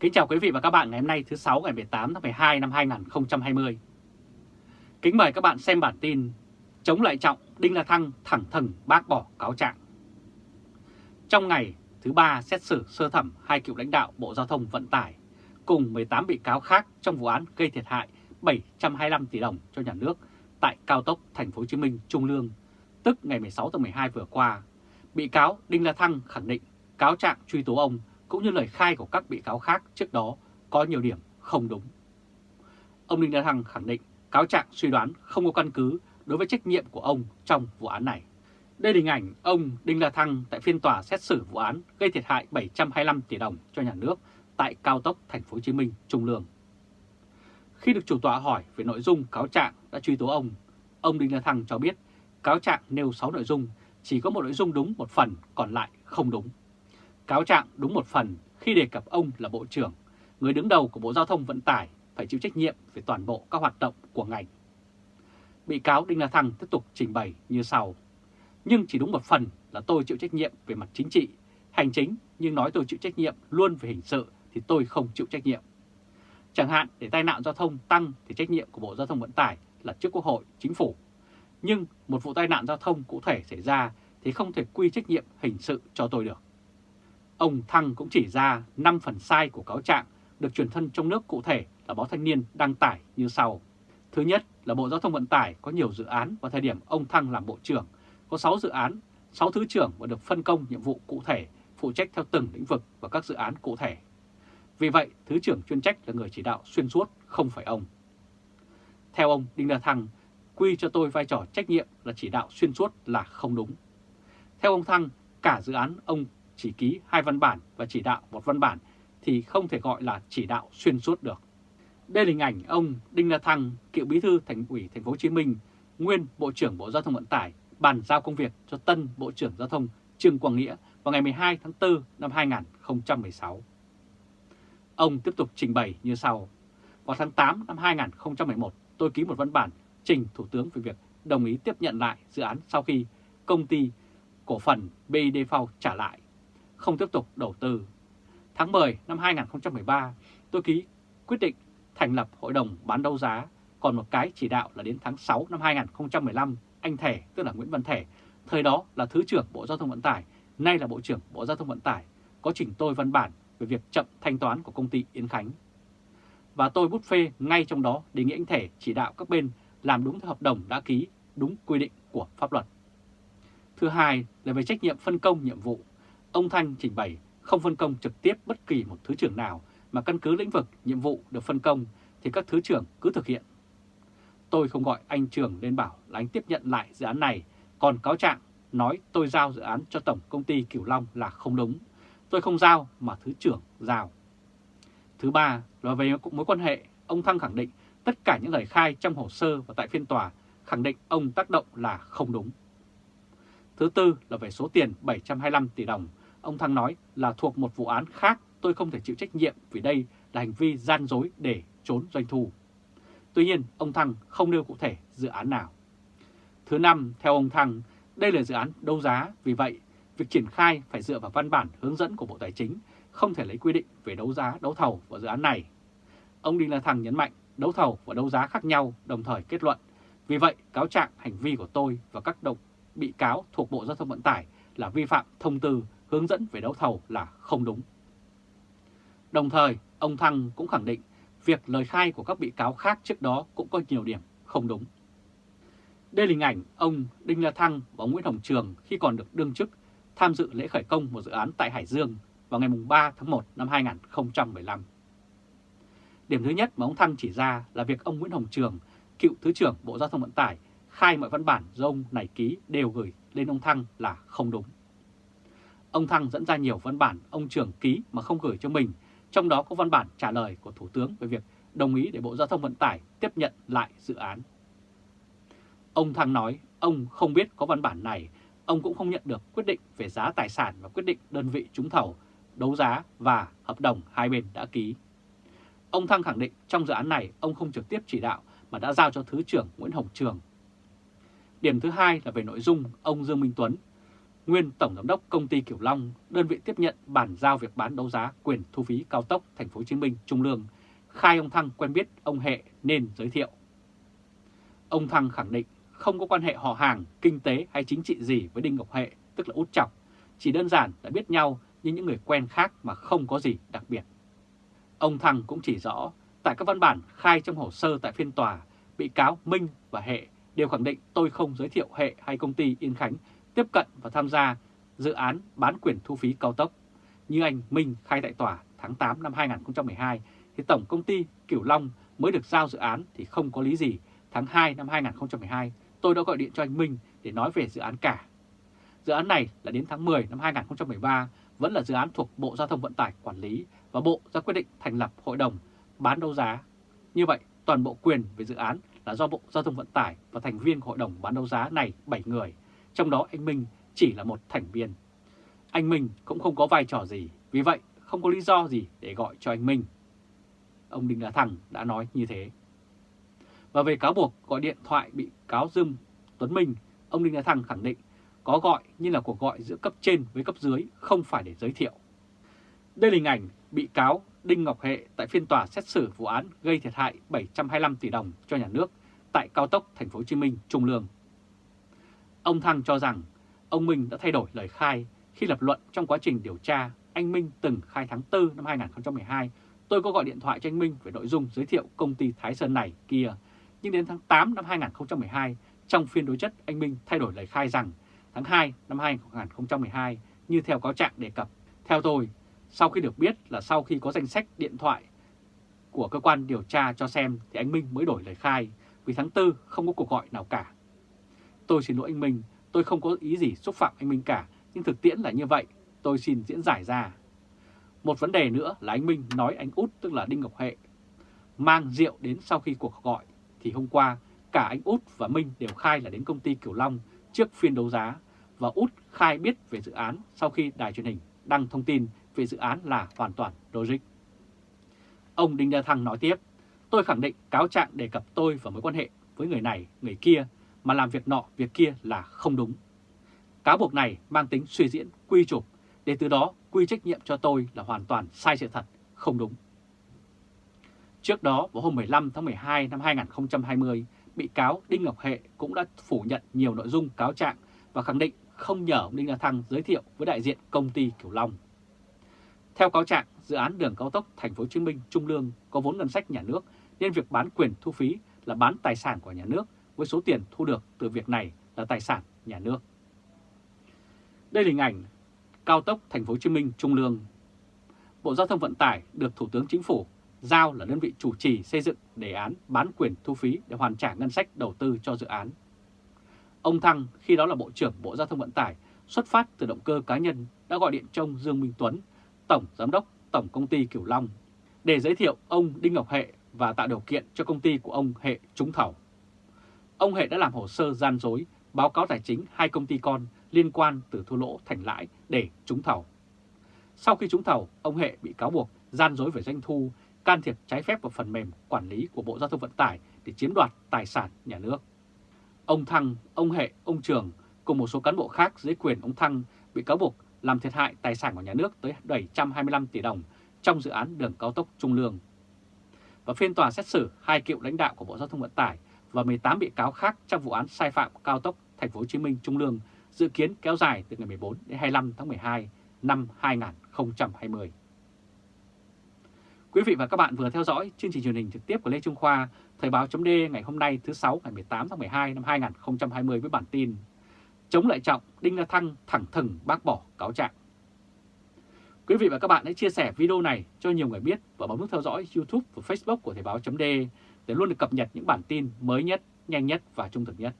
Kính chào quý vị và các bạn ngày hôm nay thứ 6 ngày 18 tháng 12 năm 2020. Kính mời các bạn xem bản tin Chống lại trọng Đinh La Thăng thẳng thừng bác bỏ cáo trạng. Trong ngày thứ ba xét xử sơ thẩm hai cựu lãnh đạo Bộ Giao thông Vận tải cùng 18 bị cáo khác trong vụ án gây thiệt hại 725 tỷ đồng cho nhà nước tại cao tốc Thành phố Hồ Chí Minh Trung Lương, tức ngày 16 tháng 12 vừa qua. Bị cáo Đinh La Thăng khẳng định cáo trạng truy tố ông cũng như lời khai của các bị cáo khác trước đó có nhiều điểm không đúng. Ông Đinh La Thăng khẳng định cáo trạng suy đoán không có căn cứ đối với trách nhiệm của ông trong vụ án này. Đây là hình ảnh ông Đinh La Thăng tại phiên tòa xét xử vụ án gây thiệt hại 725 tỷ đồng cho nhà nước tại cao tốc Thành phố Hồ Chí Minh Trung Lương. Khi được chủ tọa hỏi về nội dung cáo trạng đã truy tố ông, ông Đinh La Thăng cho biết cáo trạng nêu 6 nội dung, chỉ có một nội dung đúng một phần, còn lại không đúng. Cáo trạng đúng một phần khi đề cập ông là Bộ trưởng, người đứng đầu của Bộ Giao thông Vận tải phải chịu trách nhiệm về toàn bộ các hoạt động của ngành. Bị cáo Đinh La Thăng tiếp tục trình bày như sau. Nhưng chỉ đúng một phần là tôi chịu trách nhiệm về mặt chính trị, hành chính, nhưng nói tôi chịu trách nhiệm luôn về hình sự thì tôi không chịu trách nhiệm. Chẳng hạn để tai nạn giao thông tăng thì trách nhiệm của Bộ Giao thông Vận tải là trước Quốc hội, Chính phủ. Nhưng một vụ tai nạn giao thông cụ thể xảy ra thì không thể quy trách nhiệm hình sự cho tôi được. Ông Thăng cũng chỉ ra 5 phần sai của cáo trạng được truyền thân trong nước cụ thể là báo Thanh niên đăng tải như sau. Thứ nhất là Bộ Giao thông Vận tải có nhiều dự án vào thời điểm ông Thăng làm Bộ trưởng, có 6 dự án, 6 thứ trưởng và được phân công nhiệm vụ cụ thể, phụ trách theo từng lĩnh vực và các dự án cụ thể. Vì vậy, Thứ trưởng chuyên trách là người chỉ đạo xuyên suốt, không phải ông. Theo ông Đinh La Thăng, quy cho tôi vai trò trách nhiệm là chỉ đạo xuyên suốt là không đúng. Theo ông Thăng, cả dự án ông chỉ ký hai văn bản và chỉ đạo một văn bản thì không thể gọi là chỉ đạo xuyên suốt được. Đây là hình ảnh ông Đinh La Thăng, cựu bí thư thành ủy thành phố Hồ Chí Minh, nguyên Bộ trưởng Bộ Giao thông Vận tải, bàn giao công việc cho tân Bộ trưởng Giao thông Trương Quang Nghĩa vào ngày 12 tháng 4 năm 2016. Ông tiếp tục trình bày như sau. Vào tháng 8 năm 2011, tôi ký một văn bản trình Thủ tướng về việc đồng ý tiếp nhận lại dự án sau khi công ty cổ phần BIDV trả lại, không tiếp tục đầu tư. Tháng 10 năm 2013, tôi ký quyết định thành lập hội đồng bán đấu giá, còn một cái chỉ đạo là đến tháng 6 năm 2015, anh Thể, tức là Nguyễn Văn Thể, thời đó là Thứ trưởng Bộ Giao thông Vận tải, nay là Bộ trưởng Bộ Giao thông Vận tải, có chỉnh tôi văn bản về việc chậm thanh toán của công ty Yến Khánh. Và tôi bút phê ngay trong đó đề nghị anh Thể chỉ đạo các bên làm đúng theo hợp đồng đã ký, đúng quy định của pháp luật. Thứ hai là về trách nhiệm phân công nhiệm vụ. Ông Thanh trình bày không phân công trực tiếp bất kỳ một thứ trưởng nào mà căn cứ lĩnh vực, nhiệm vụ được phân công thì các thứ trưởng cứ thực hiện. Tôi không gọi anh trưởng lên bảo là anh tiếp nhận lại dự án này, còn cáo trạng nói tôi giao dự án cho Tổng Công ty Cửu Long là không đúng. Tôi không giao mà Thứ trưởng giao. Thứ ba là về mối quan hệ, ông Thăng khẳng định tất cả những lời khai trong hồ sơ và tại phiên tòa khẳng định ông tác động là không đúng. Thứ tư là về số tiền 725 tỷ đồng, ông Thăng nói là thuộc một vụ án khác tôi không thể chịu trách nhiệm vì đây là hành vi gian dối để trốn doanh thu. Tuy nhiên, ông Thăng không nêu cụ thể dự án nào. Thứ năm, theo ông Thăng, đây là dự án đấu giá, vì vậy việc triển khai phải dựa vào văn bản hướng dẫn của Bộ Tài chính, không thể lấy quy định về đấu giá, đấu thầu vào dự án này. Ông Đinh La Thăng nhấn mạnh đấu thầu và đấu giá khác nhau đồng thời kết luận. Vì vậy, cáo trạng hành vi của tôi và các đồng bị cáo thuộc Bộ Giao thông Vận tải là vi phạm thông tư hướng dẫn về đấu thầu là không đúng. Đồng thời, ông Thăng cũng khẳng định việc lời khai của các bị cáo khác trước đó cũng có nhiều điểm không đúng. Đây là hình ảnh ông Đinh La Thăng và ông Nguyễn Hồng Trường khi còn được đương chức tham dự lễ khởi công một dự án tại Hải Dương vào ngày 3 tháng 1 năm 2015. Điểm thứ nhất mà ông Thăng chỉ ra là việc ông Nguyễn Hồng Trường, cựu Thứ trưởng Bộ Giao thông Vận tải, khai mọi văn bản do ông này ký đều gửi lên ông Thăng là không đúng. Ông Thăng dẫn ra nhiều văn bản ông trưởng ký mà không gửi cho mình, trong đó có văn bản trả lời của Thủ tướng về việc đồng ý để Bộ Giao thông Vận tải tiếp nhận lại dự án. Ông Thăng nói ông không biết có văn bản này, ông cũng không nhận được quyết định về giá tài sản và quyết định đơn vị trúng thầu, đấu giá và hợp đồng hai bên đã ký. Ông Thăng khẳng định trong dự án này ông không trực tiếp chỉ đạo mà đã giao cho Thứ trưởng Nguyễn Hồng Trường. Điểm thứ hai là về nội dung ông Dương Minh Tuấn. nguyên Tổng Giám đốc Công ty Kiểu Long, đơn vị tiếp nhận bản giao việc bán đấu giá quyền thu phí cao tốc Thành phố Hồ Chí Minh Trung Lương, khai ông Thăng quen biết ông Hệ nên giới thiệu. Ông Thăng khẳng định không có quan hệ họ hàng, kinh tế hay chính trị gì với Đinh Ngọc Hệ, tức là Út Chọc, chỉ đơn giản là biết nhau như những người quen khác mà không có gì đặc biệt. Ông Thăng cũng chỉ rõ, tại các văn bản khai trong hồ sơ tại phiên tòa, bị cáo Minh và Hệ đều khẳng định tôi không giới thiệu Hệ hay công ty Yên Khánh tiếp cận và tham gia dự án bán quyền thu phí cao tốc. Như anh Minh khai tại tòa tháng 8 năm 2012 thì Tổng Công ty Kiểu Long mới được giao dự án thì không có lý gì. Tháng 2 năm 2012 tôi đã gọi điện cho anh Minh để nói về dự án cả. Dự án này là đến tháng 10 năm 2013 vẫn là dự án thuộc Bộ Giao thông Vận tải quản lý và Bộ ra quyết định thành lập hội đồng bán đấu giá. Như vậy, toàn bộ quyền về dự án là do Bộ Giao thông Vận tải và thành viên hội đồng bán đấu giá này 7 người, trong đó anh Minh chỉ là một thành viên. Anh Minh cũng không có vai trò gì, vì vậy không có lý do gì để gọi cho anh Minh. Ông Đinh La Thăng đã nói như thế. Và về cáo buộc gọi điện thoại bị cáo Dương Tuấn Minh, ông Đinh La Thăng khẳng định có gọi nhưng là cuộc gọi giữa cấp trên với cấp dưới không phải để giới thiệu. Đây là hình ảnh bị cáo Đinh Ngọc Hệ tại phiên tòa xét xử vụ án gây thiệt hại 725 tỷ đồng cho nhà nước tại cao tốc Thành phố Hồ Chí Minh Trung Lương. Ông Thăng cho rằng ông Minh đã thay đổi lời khai khi lập luận trong quá trình điều tra. Anh Minh từng khai tháng 4 năm 2012, tôi có gọi điện thoại cho anh Minh về nội dung giới thiệu công ty Thái Sơn này kia. Nhưng đến tháng 8 năm 2012, trong phiên đối chất, anh Minh thay đổi lời khai rằng tháng 2 năm 2012 như theo cáo trạng đề cập. Theo tôi, sau khi được biết là sau khi có danh sách điện thoại của cơ quan điều tra cho xem thì anh Minh mới đổi lời khai vì tháng 4 không có cuộc gọi nào cả. Tôi xin lỗi anh Minh, tôi không có ý gì xúc phạm anh Minh cả, nhưng thực tiễn là như vậy, tôi xin diễn giải ra. Một vấn đề nữa là anh Minh nói anh út tức là Đinh Ngọc Hệ mang rượu đến sau khi cuộc gọi thì hôm qua cả anh út và Minh đều khai là đến công ty Kiều Long trước phiên đấu giá và út khai biết về dự án sau khi đài truyền hình đăng thông tin về dự án là hoàn toàn logic. Ông Đinh La Thăng nói tiếp, tôi khẳng định cáo trạng đề cập tôi và mối quan hệ với người này, người kia mà làm việc nọ, việc kia là không đúng. Cáo buộc này mang tính suy diễn, quy chụp, để từ đó quy trách nhiệm cho tôi là hoàn toàn sai sự thật, không đúng. Trước đó, vào hôm 15 tháng 12 năm 2020, bị cáo Đinh Ngọc Hệ cũng đã phủ nhận nhiều nội dung cáo trạng và khẳng định không nhờ ông Đinh La Thăng giới thiệu với đại diện công ty Kiểu Long. Theo cáo trạng, dự án đường cao tốc Thành phố Hồ Chí Minh Trung Lương có vốn ngân sách nhà nước nên việc bán quyền thu phí là bán tài sản của nhà nước với số tiền thu được từ việc này là tài sản nhà nước. Đây là hình ảnh cao tốc Thành phố Hồ Chí Minh Trung Lương. Bộ Giao thông Vận tải được Thủ tướng Chính phủ giao là đơn vị chủ trì xây dựng đề án bán quyền thu phí để hoàn trả ngân sách đầu tư cho dự án. Ông Thăng khi đó là Bộ trưởng Bộ Giao thông Vận tải xuất phát từ động cơ cá nhân đã gọi điện cho ông Dương Minh Tuấn, Tổng Giám đốc Tổng Công ty Kiểu Long, để giới thiệu ông Đinh Ngọc Hệ và tạo điều kiện cho công ty của ông Hệ trúng thầu. Ông Hệ đã làm hồ sơ gian dối, báo cáo tài chính hai công ty con liên quan từ thua lỗ thành lãi để trúng thầu. Sau khi trúng thầu, ông Hệ bị cáo buộc gian dối về doanh thu, can thiệp trái phép vào phần mềm quản lý của Bộ Giao thông Vận tải để chiếm đoạt tài sản nhà nước. Ông Thăng, ông Hệ, ông Trường cùng một số cán bộ khác dưới quyền ông Thăng bị cáo buộc làm thiệt hại tài sản của nhà nước tới 725 tỷ đồng trong dự án đường cao tốc Trung Lương. Và phiên tòa xét xử hai cựu lãnh đạo của Bộ Giao thông Vận tải và 18 bị cáo khác trong vụ án sai phạm cao tốc Thành phố Hồ Chí Minh Trung Lương dự kiến kéo dài từ ngày 14 đến 25 tháng 12 năm 2020. Quý vị và các bạn vừa theo dõi chương trình truyền hình trực tiếp của Lê Trung Khoa, Thời báo chấm ngày hôm nay thứ 6 ngày 18 tháng 12 năm 2020 với bản tin Chống lại trọng, Đinh La Thăng thẳng thừng bác bỏ cáo trạng. Quý vị và các bạn hãy chia sẻ video này cho nhiều người biết và bấm nút theo dõi YouTube và Facebook của Thời báo .d để luôn được cập nhật những bản tin mới nhất, nhanh nhất và trung thực nhất.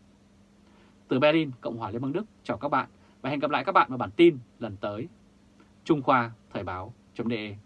Từ Berlin, Cộng hòa Liên bang Đức, chào các bạn và hẹn gặp lại các bạn vào bản tin lần tới. Trung Khoa Thời báo .de